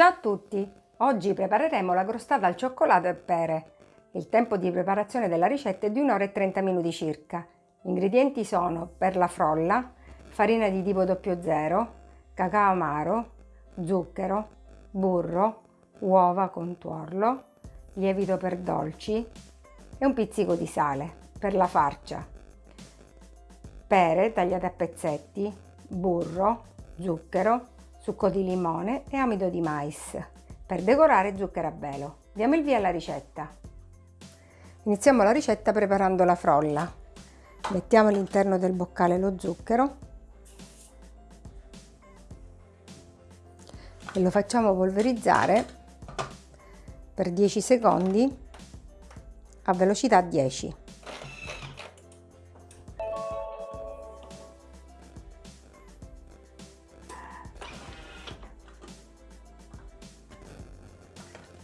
Ciao a tutti! Oggi prepareremo la crostata al cioccolato e pere. Il tempo di preparazione della ricetta è di 1 ora e 30 minuti circa. Gli ingredienti sono per la frolla, farina di tipo 00, cacao amaro, zucchero, burro, uova con tuorlo, lievito per dolci e un pizzico di sale per la farcia. Pere tagliate a pezzetti, burro, zucchero, succo di limone e amido di mais. Per decorare zucchero a velo. Diamo il via alla ricetta. Iniziamo la ricetta preparando la frolla. Mettiamo all'interno del boccale lo zucchero e lo facciamo polverizzare per 10 secondi a velocità 10.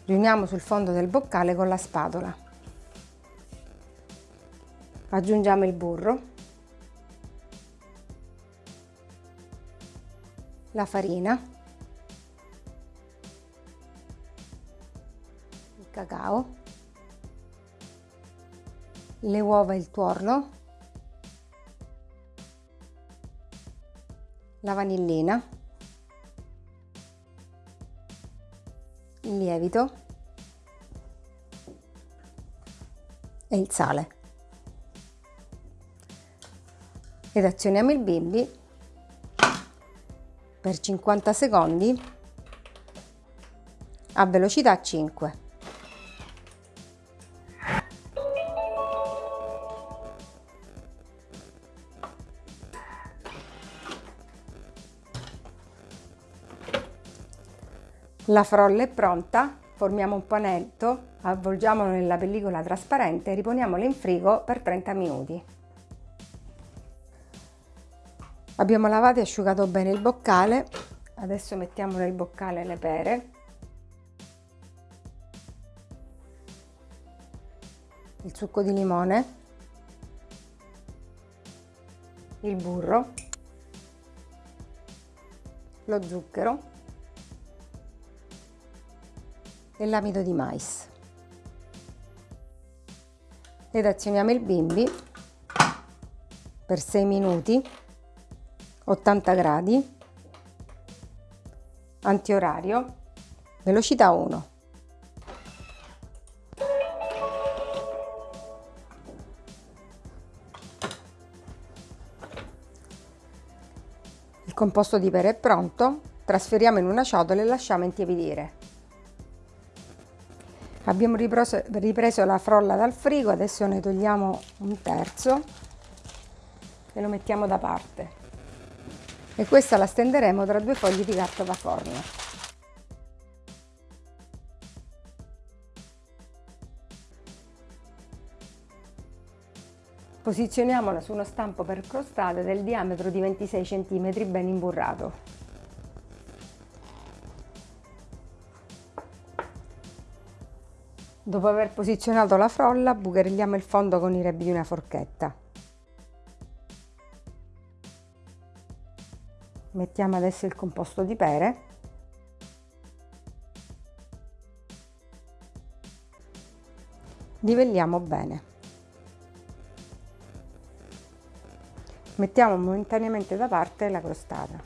Riuniamo sul fondo del boccale con la spatola. Aggiungiamo il burro, la farina, il cacao, le uova e il tuorlo, la vanillina, il lievito e il sale. Ed azioniamo il bimbi per 50 secondi a velocità 5. La frolla è pronta, formiamo un panetto, avvolgiamolo nella pellicola trasparente e riponiamolo in frigo per 30 minuti. Abbiamo lavato e asciugato bene il boccale, adesso mettiamo nel boccale le pere, il succo di limone, il burro, lo zucchero e l'amido di mais. Ed azioniamo il bimbi per 6 minuti, 80 gradi, antiorario, velocità 1. Il composto di pere è pronto, trasferiamo in una ciotola e lasciamo intiepidire. Abbiamo ripreso, ripreso la frolla dal frigo, adesso ne togliamo un terzo e lo mettiamo da parte. E questa la stenderemo tra due fogli di carta da forno. Posizioniamola su uno stampo per crostate del diametro di 26 cm ben imburrato. Dopo aver posizionato la frolla, bucherilliamo il fondo con i rebbi di una forchetta. Mettiamo adesso il composto di pere. Livelliamo bene. Mettiamo momentaneamente da parte la crostata.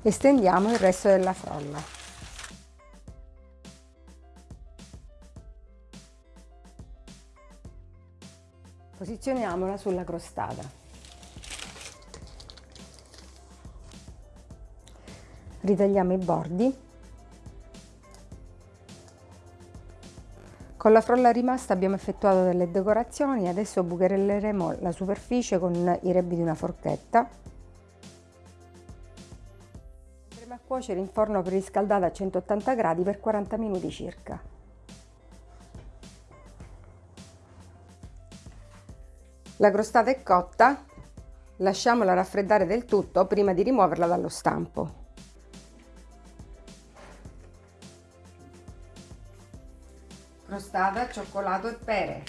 Estendiamo il resto della frolla. Posizioniamola sulla crostata. Ritagliamo i bordi. Con la frolla rimasta abbiamo effettuato delle decorazioni, adesso bucherelleremo la superficie con i rebbi di una forchetta. Andremo a cuocere in forno preriscaldato a 180 gradi per 40 minuti circa. La crostata è cotta, lasciamola raffreddare del tutto prima di rimuoverla dallo stampo. Crostata, cioccolato e pere.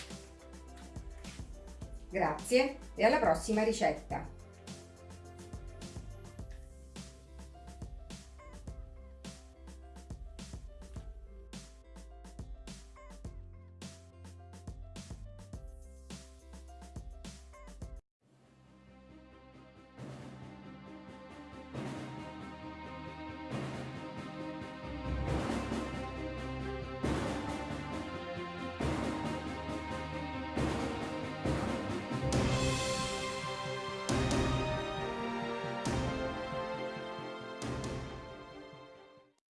Grazie e alla prossima ricetta!